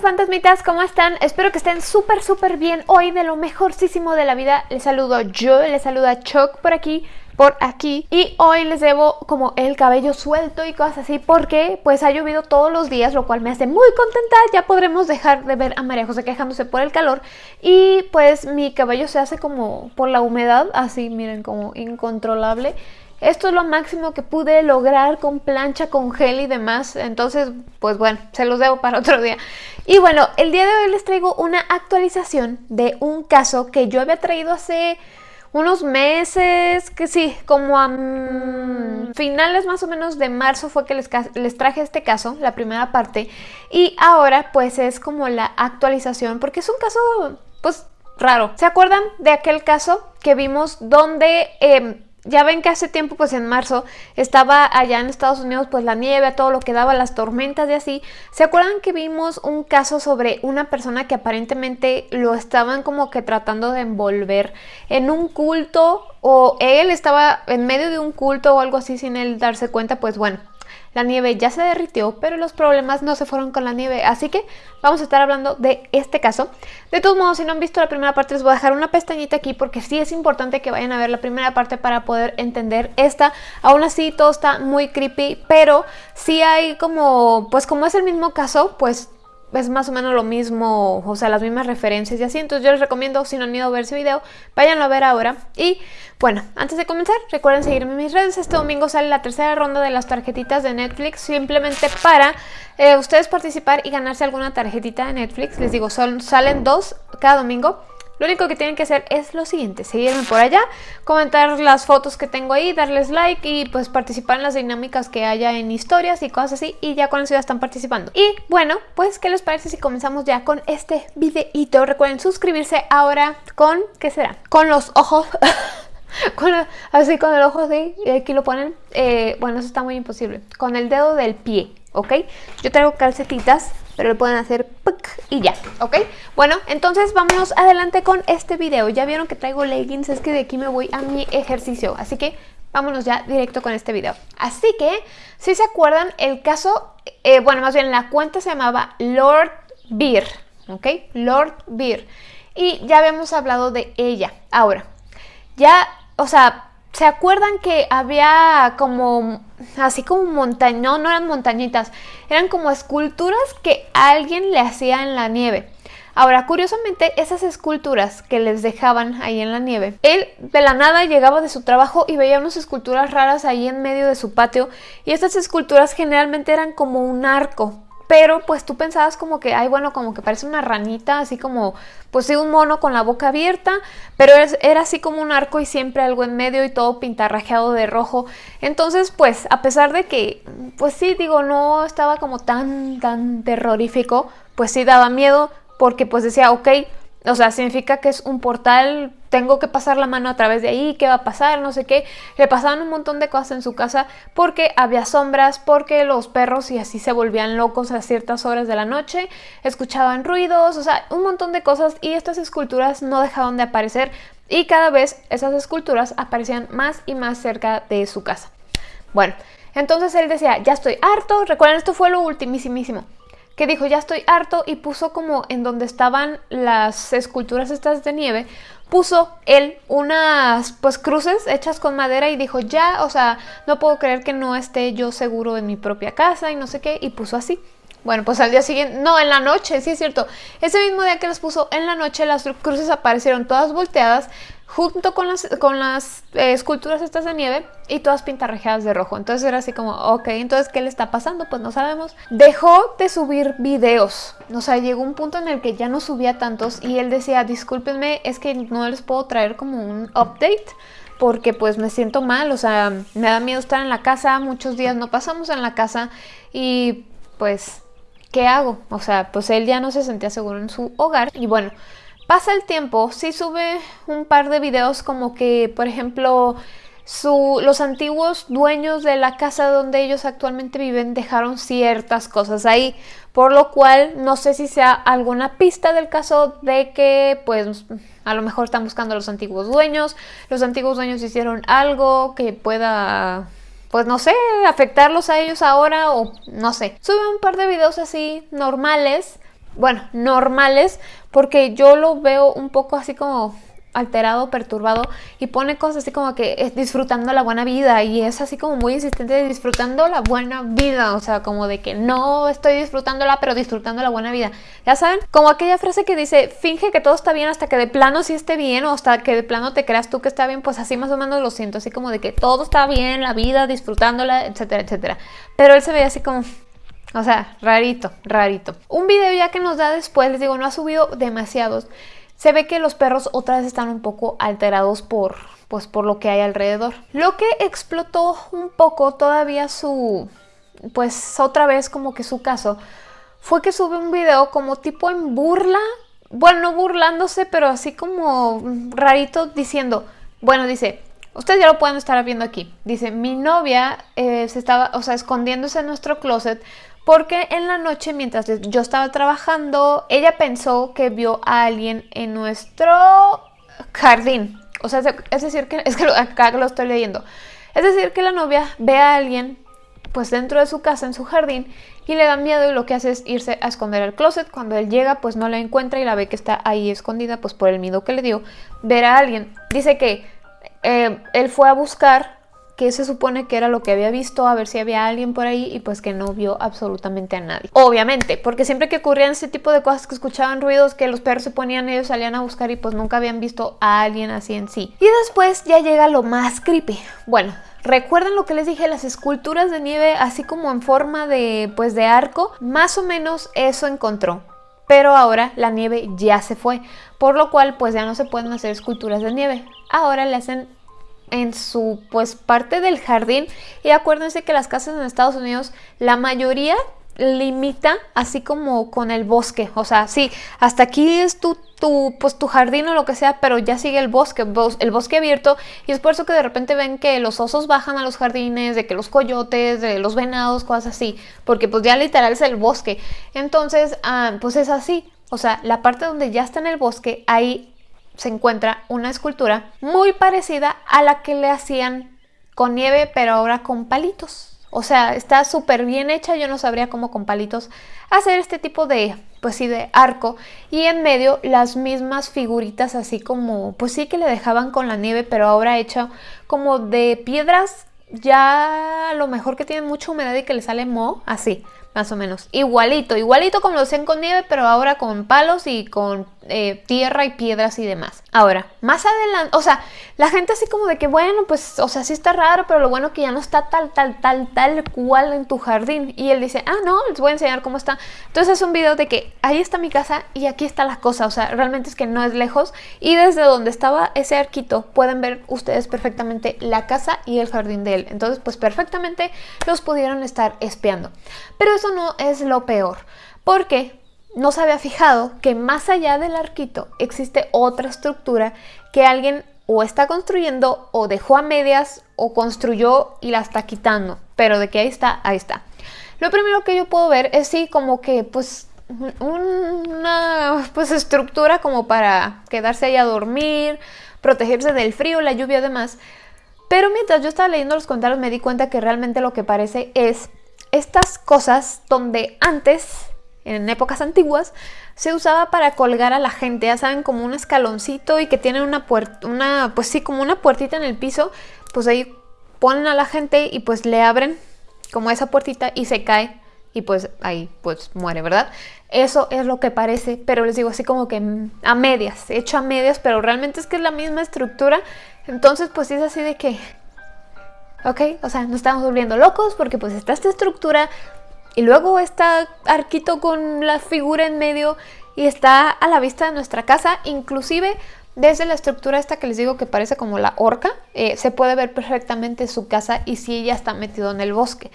fantasmitas, ¿cómo están? Espero que estén súper súper bien hoy de lo mejorcísimo de la vida. Les saludo yo, les saluda Choc por aquí, por aquí y hoy les debo como el cabello suelto y cosas así porque pues ha llovido todos los días lo cual me hace muy contenta ya podremos dejar de ver a María José quejándose por el calor y pues mi cabello se hace como por la humedad así miren como incontrolable esto es lo máximo que pude lograr con plancha, con gel y demás. Entonces, pues bueno, se los debo para otro día. Y bueno, el día de hoy les traigo una actualización de un caso que yo había traído hace unos meses, que sí, como a mm, finales más o menos de marzo fue que les, les, traje este caso, la primera parte, y ahora pues es como la actualización, porque es un caso pues raro. ¿Se acuerdan de aquel caso que vimos donde... Eh, ya ven que hace tiempo, pues en marzo, estaba allá en Estados Unidos, pues la nieve, todo lo que daba, las tormentas y así. ¿Se acuerdan que vimos un caso sobre una persona que aparentemente lo estaban como que tratando de envolver en un culto o él estaba en medio de un culto o algo así sin él darse cuenta? Pues bueno, la nieve ya se derritió, pero los problemas no se fueron con la nieve, así que vamos a estar hablando de este caso. De todos modos, si no han visto la primera parte, les voy a dejar una pestañita aquí porque sí es importante que vayan a ver la primera parte para poder entender esta. Aún así, todo está muy creepy, pero sí hay como, pues como es el mismo caso, pues es más o menos lo mismo, o sea, las mismas referencias y así. Entonces yo les recomiendo, si no han ido a ver ese video, váyanlo a ver ahora. Y bueno, antes de comenzar, recuerden seguirme en mis redes. Este domingo sale la tercera ronda de las tarjetitas de Netflix, simplemente para eh, ustedes participar y ganarse alguna tarjetita de Netflix. Les digo, son, salen dos cada domingo. Lo único que tienen que hacer es lo siguiente, seguirme por allá, comentar las fotos que tengo ahí, darles like y pues participar en las dinámicas que haya en historias y cosas así y ya con eso ya están participando. Y bueno, pues ¿qué les parece si comenzamos ya con este videito? Recuerden suscribirse ahora con, ¿qué será? Con los ojos... así con el ojo y aquí lo ponen, eh, bueno, eso está muy imposible, con el dedo del pie, ¿ok? Yo traigo calcetitas pero lo pueden hacer y ya, ¿ok? Bueno, entonces vámonos adelante con este video. Ya vieron que traigo leggings, es que de aquí me voy a mi ejercicio, así que vámonos ya directo con este video. Así que, si se acuerdan, el caso, eh, bueno, más bien la cuenta se llamaba Lord Beer, ¿ok? Lord Beer. Y ya habíamos hablado de ella. Ahora, ya, o sea, ¿Se acuerdan que había como, así como montañas, no, no eran montañitas, eran como esculturas que alguien le hacía en la nieve? Ahora, curiosamente, esas esculturas que les dejaban ahí en la nieve, él de la nada llegaba de su trabajo y veía unas esculturas raras ahí en medio de su patio y estas esculturas generalmente eran como un arco, pero pues tú pensabas como que, ay bueno, como que parece una ranita, así como, pues sí, un mono con la boca abierta, pero era así como un arco y siempre algo en medio y todo pintarrajeado de rojo. Entonces, pues, a pesar de que, pues sí, digo, no estaba como tan, tan terrorífico, pues sí daba miedo, porque pues decía, ok, o sea, significa que es un portal, tengo que pasar la mano a través de ahí, ¿qué va a pasar? No sé qué. Le pasaban un montón de cosas en su casa porque había sombras, porque los perros y así se volvían locos a ciertas horas de la noche, escuchaban ruidos, o sea, un montón de cosas y estas esculturas no dejaban de aparecer y cada vez esas esculturas aparecían más y más cerca de su casa. Bueno, entonces él decía, ya estoy harto, recuerden, esto fue lo ultimísimo que dijo ya estoy harto y puso como en donde estaban las esculturas estas de nieve, puso él unas pues cruces hechas con madera y dijo ya, o sea, no puedo creer que no esté yo seguro en mi propia casa y no sé qué, y puso así. Bueno, pues al día siguiente, no, en la noche, sí es cierto. Ese mismo día que las puso en la noche, las cruces aparecieron todas volteadas junto con las, con las eh, esculturas estas de nieve y todas pintarrajeadas de rojo. Entonces era así como, ok, entonces ¿qué le está pasando? Pues no sabemos. Dejó de subir videos. O sea, llegó un punto en el que ya no subía tantos y él decía, discúlpenme, es que no les puedo traer como un update porque pues me siento mal, o sea, me da miedo estar en la casa, muchos días no pasamos en la casa y pues, ¿qué hago? O sea, pues él ya no se sentía seguro en su hogar y bueno, Pasa el tiempo, sí sube un par de videos como que, por ejemplo, los antiguos dueños de la casa donde ellos actualmente viven dejaron ciertas cosas ahí, por lo cual no sé si sea alguna pista del caso de que pues a lo mejor están buscando a los antiguos dueños, los antiguos dueños hicieron algo que pueda pues no sé, afectarlos a ellos ahora o no sé. Sube un par de videos así normales bueno, normales, porque yo lo veo un poco así como alterado, perturbado y pone cosas así como que es disfrutando la buena vida y es así como muy insistente de disfrutando la buena vida, o sea, como de que no estoy disfrutándola, pero disfrutando la buena vida. Ya saben, como aquella frase que dice, finge que todo está bien hasta que de plano sí esté bien o hasta que de plano te creas tú que está bien, pues así más o menos lo siento, así como de que todo está bien, la vida, disfrutándola, etcétera, etcétera. Pero él se ve así como... O sea, rarito, rarito. Un video ya que nos da después, les digo, no ha subido demasiados se ve que los perros otra vez están un poco alterados por, pues, por lo que hay alrededor. Lo que explotó un poco todavía su, pues otra vez como que su caso, fue que sube un video como tipo en burla, bueno, no burlándose, pero así como rarito diciendo, bueno, dice, ustedes ya lo pueden estar viendo aquí, dice, mi novia eh, se estaba, o sea, escondiéndose en nuestro closet porque en la noche mientras yo estaba trabajando, ella pensó que vio a alguien en nuestro jardín. O sea, es decir, que es que acá lo estoy leyendo. Es decir, que la novia ve a alguien pues dentro de su casa, en su jardín, y le da miedo y lo que hace es irse a esconder al closet. Cuando él llega, pues no la encuentra y la ve que está ahí escondida, pues por el miedo que le dio, ver a alguien. Dice que eh, él fue a buscar que se supone que era lo que había visto, a ver si había alguien por ahí y pues que no vio absolutamente a nadie. Obviamente, porque siempre que ocurrían ese tipo de cosas que escuchaban ruidos, que los perros se ponían, ellos salían a buscar y pues nunca habían visto a alguien así en sí. Y después ya llega lo más creepy. Bueno, ¿Recuerdan lo que les dije? Las esculturas de nieve así como en forma de pues de arco, más o menos eso encontró. Pero ahora la nieve ya se fue, por lo cual pues ya no se pueden hacer esculturas de nieve. Ahora le hacen en su pues parte del jardín. Y acuérdense que las casas en Estados Unidos la mayoría limita así como con el bosque, o sea, sí, hasta aquí es tu, tu, pues, tu jardín o lo que sea, pero ya sigue el bosque, el bosque abierto. Y es por eso que de repente ven que los osos bajan a los jardines, de que los coyotes, de los venados, cosas así, porque pues ya literal es el bosque, entonces ah, pues es así, o sea, la parte donde ya está en el bosque, ahí se encuentra una escultura muy parecida a la que le hacían con nieve, pero ahora con palitos. O sea, está súper bien hecha, yo no sabría cómo con palitos hacer este tipo de, pues sí, de arco. Y en medio las mismas figuritas así como, pues sí que le dejaban con la nieve, pero ahora hecha como de piedras ya a lo mejor que tienen mucha humedad y que le sale moho, así más o menos. Igualito, igualito como lo hacían con nieve, pero ahora con palos y con eh, tierra y piedras y demás. Ahora, más adelante, o sea, la gente así como de que, bueno, pues, o sea, sí está raro, pero lo bueno que ya no está tal, tal, tal, tal cual en tu jardín. Y él dice, ah, no, les voy a enseñar cómo está. Entonces es un video de que ahí está mi casa y aquí está la cosa, o sea, realmente es que no es lejos. Y desde donde estaba ese arquito, pueden ver ustedes perfectamente la casa y el jardín de él. Entonces, pues perfectamente los pudieron estar espiando. Pero eso no es lo peor, porque no se había fijado que más allá del arquito existe otra estructura que alguien o está construyendo o dejó a medias o construyó y la está quitando. Pero de que ahí está, ahí está. Lo primero que yo puedo ver es sí como que pues una pues estructura como para quedarse ahí a dormir, protegerse del frío, la lluvia y demás. Pero mientras yo estaba leyendo los comentarios me di cuenta que realmente lo que parece es estas cosas donde antes, en épocas antiguas, se usaba para colgar a la gente, ya saben, como un escaloncito y que tiene una puerta, una, pues sí, como una puertita en el piso, pues ahí ponen a la gente y pues le abren como esa puertita y se cae y pues ahí pues muere, ¿verdad? Eso es lo que parece, pero les digo así como que a medias, hecho a medias, pero realmente es que es la misma estructura, entonces pues es así de que ¿ok? O sea, no estamos volviendo locos porque pues está esta estructura y luego está arquito con la figura en medio y está a la vista de nuestra casa, inclusive desde la estructura esta que les digo que parece como la horca, eh, se puede ver perfectamente su casa y si ella está metido en el bosque.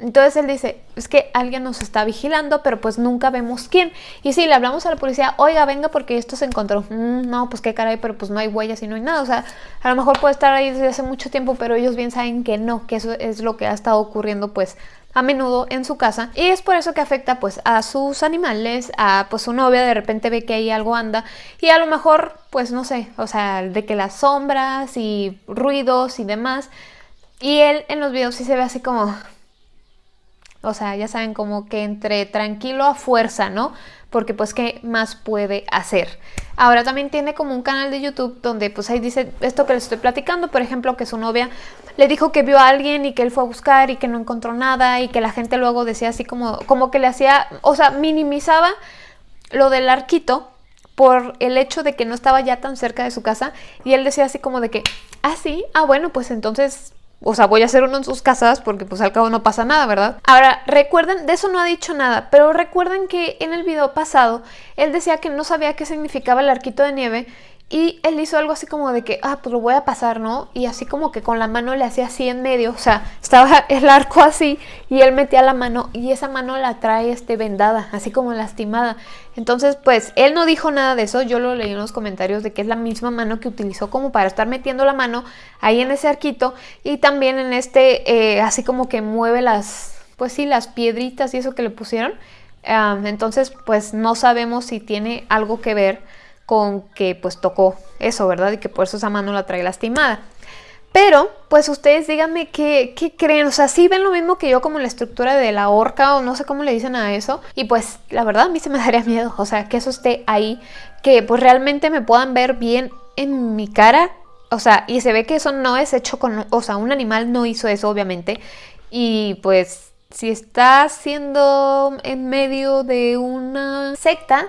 Entonces él dice, es que alguien nos está vigilando, pero pues nunca vemos quién. Y si le hablamos a la policía, oiga, venga porque esto se encontró. Mm, no, pues qué caray, pero pues no hay huellas y no hay nada. O sea, a lo mejor puede estar ahí desde hace mucho tiempo, pero ellos bien saben que no, que eso es lo que ha estado ocurriendo pues a menudo en su casa y es por eso que afecta pues a sus animales, a pues su novia de repente ve que ahí algo anda y a lo mejor pues no sé, o sea, de que las sombras y ruidos y demás y él en los videos sí se ve así como o sea, ya saben, como que entre tranquilo a fuerza, ¿no? porque pues qué más puede hacer. Ahora también tiene como un canal de YouTube donde pues ahí dice esto que les estoy platicando, por ejemplo, que su novia le dijo que vio a alguien y que él fue a buscar y que no encontró nada y que la gente luego decía así como, como que le hacía, o sea, minimizaba lo del arquito por el hecho de que no estaba ya tan cerca de su casa y él decía así como de que, ah, sí, ah, bueno, pues entonces o sea, voy a hacer uno en sus casas porque pues al cabo no pasa nada, ¿verdad? Ahora, recuerden, de eso no ha dicho nada, pero recuerden que en el video pasado él decía que no sabía qué significaba el arquito de nieve y él hizo algo así como de que, ah, pues lo voy a pasar, ¿no? Y así como que con la mano le hacía así en medio, o sea, estaba el arco así y él metía la mano y esa mano la trae este vendada, así como lastimada. Entonces, pues, él no dijo nada de eso, yo lo leí en los comentarios de que es la misma mano que utilizó como para estar metiendo la mano ahí en ese arquito y también en este, eh, así como que mueve las, pues sí, las piedritas y eso que le pusieron. Entonces, pues, no sabemos si tiene algo que ver con que pues tocó eso, ¿verdad? Y que por eso esa mano la trae lastimada. Pero, pues ustedes díganme qué, qué, creen, o sea, si ven lo mismo que yo como la estructura de la horca o no sé cómo le dicen a eso. Y pues la verdad a mí se me daría miedo, o sea, que eso esté ahí, que pues realmente me puedan ver bien en mi cara. O sea, y se ve que eso no es hecho con, o sea, un animal no hizo eso obviamente. Y pues si está siendo en medio de una secta,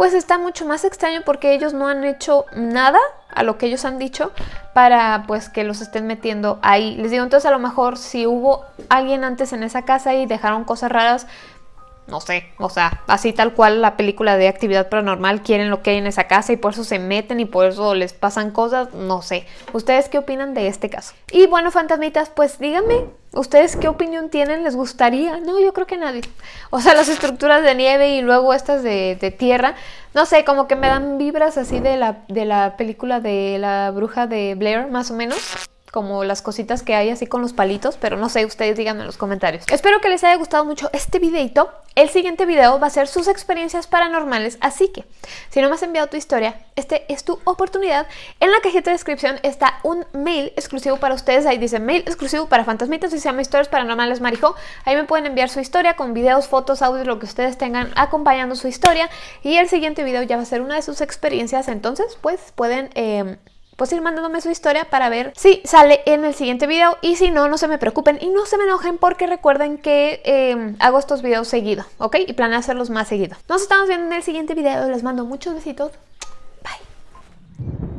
pues está mucho más extraño porque ellos no han hecho nada a lo que ellos han dicho para pues que los estén metiendo ahí. Les digo, entonces a lo mejor si hubo alguien antes en esa casa y dejaron cosas raras, no sé, o sea, así tal cual la película de actividad paranormal quieren lo que hay en esa casa y por eso se meten y por eso les pasan cosas, no sé. ¿Ustedes qué opinan de este caso? Y bueno, fantasmitas, pues díganme, ¿ustedes qué opinión tienen? ¿Les gustaría? No, yo creo que nadie. O sea, las estructuras de nieve y luego estas de, de tierra, no sé, como que me dan vibras así de la, de la película de la bruja de Blair, más o menos como las cositas que hay así con los palitos, pero no sé, ustedes díganme en los comentarios. Espero que les haya gustado mucho este videito. El siguiente video va a ser sus experiencias paranormales, así que si no me has enviado tu historia, este es tu oportunidad. En la cajita de descripción está un mail exclusivo para ustedes, ahí dice mail exclusivo para fantasmitas y se llama historias paranormales marijo. Ahí me pueden enviar su historia con videos, fotos, audios, lo que ustedes tengan acompañando su historia y el siguiente video ya va a ser una de sus experiencias, entonces pues pueden... Eh, pues ir mandándome su historia para ver si sale en el siguiente video y si no, no se me preocupen y no se me enojen porque recuerden que em, hago estos videos seguido, ¿ok? Y planeo hacerlos más seguido. Nos estamos viendo en el siguiente video, les mando muchos besitos. Bye.